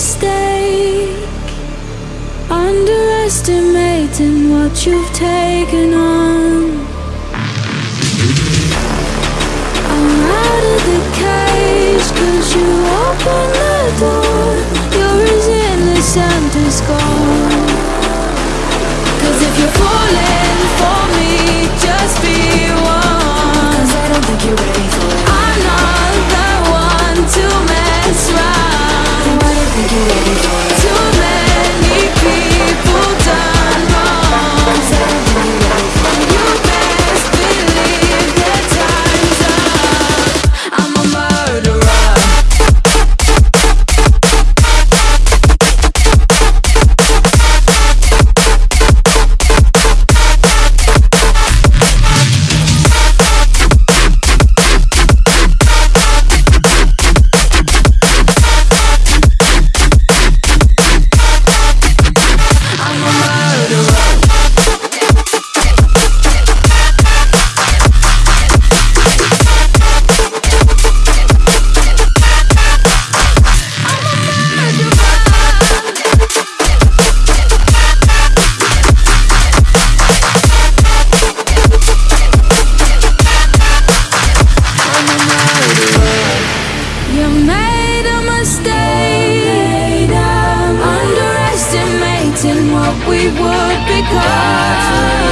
mistake. Underestimating what you've taken on. I'm out of the cage cause you opened the door. You're as innocent as God. you ready what we would become.